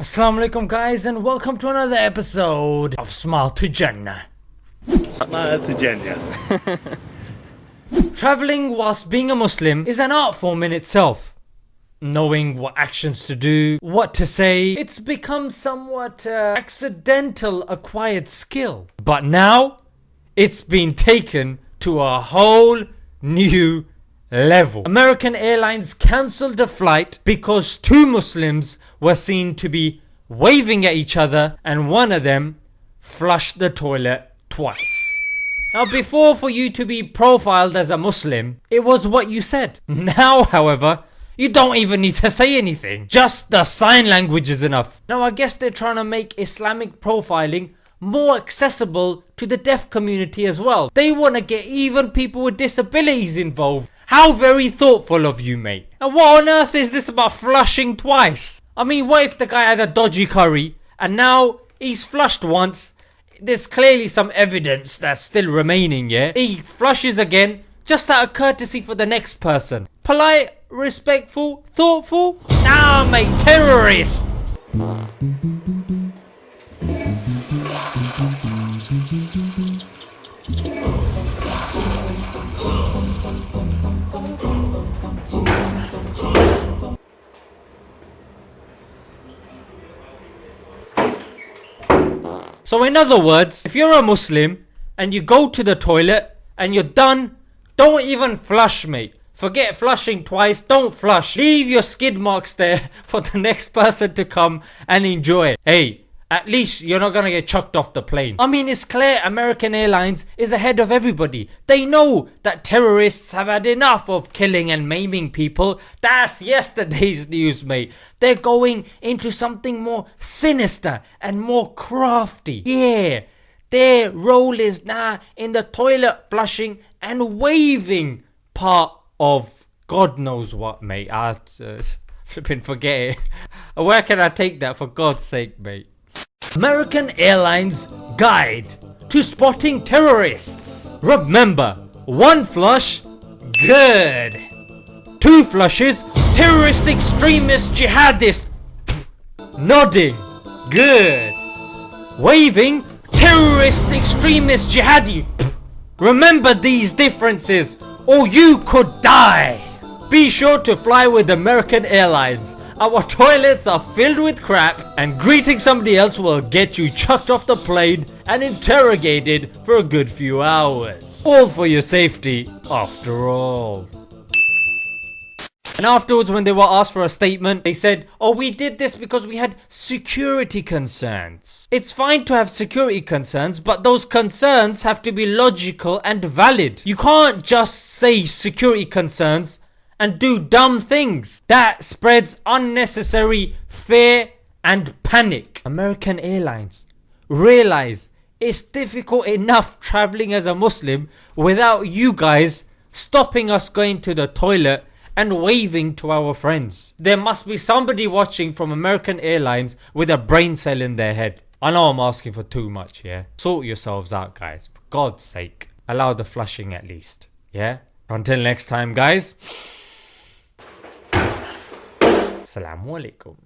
Assalamu alaikum guys and welcome to another episode of Smile to Jannah. Smile to Jannah. Traveling whilst being a Muslim is an art form in itself. Knowing what actions to do, what to say, it's become somewhat uh, accidental acquired skill. But now, it's been taken to a whole new level. American Airlines cancelled a flight because two Muslims were seen to be waving at each other and one of them flushed the toilet twice. Now before for you to be profiled as a Muslim, it was what you said. Now however, you don't even need to say anything. Just the sign language is enough. Now I guess they're trying to make Islamic profiling more accessible to the deaf community as well. They want to get even people with disabilities involved. How very thoughtful of you mate. And what on earth is this about flushing twice? I mean what if the guy had a dodgy curry and now he's flushed once? There's clearly some evidence that's still remaining yeah? He flushes again just out of courtesy for the next person. Polite respectful thoughtful? Nah mate terrorist So in other words, if you're a Muslim and you go to the toilet and you're done, don't even flush mate. Forget flushing twice, don't flush. Leave your skid marks there for the next person to come and enjoy. Hey, at least you're not gonna get chucked off the plane. I mean it's clear American Airlines is ahead of everybody. They know that terrorists have had enough of killing and maiming people. That's yesterday's news mate. They're going into something more sinister and more crafty. Yeah, their role is now in the toilet flushing and waving part of God knows what mate. I uh, flipping forget it. Where can I take that for God's sake mate? American Airlines Guide to Spotting Terrorists. Remember, one flush, good. Two flushes, terrorist extremist jihadist. Nodding, good. Waving, terrorist extremist jihadi. Remember these differences or you could die. Be sure to fly with American Airlines. Our toilets are filled with crap and greeting somebody else will get you chucked off the plane and interrogated for a good few hours. All for your safety after all. And afterwards when they were asked for a statement, they said, oh we did this because we had security concerns. It's fine to have security concerns, but those concerns have to be logical and valid. You can't just say security concerns and do dumb things. That spreads unnecessary fear and panic. American Airlines realize it's difficult enough traveling as a Muslim without you guys stopping us going to the toilet and waving to our friends. There must be somebody watching from American Airlines with a brain cell in their head. I know I'm asking for too much, yeah? Sort yourselves out guys, for God's sake. Allow the flushing at least, yeah? Until next time guys. Assalamu alaikum.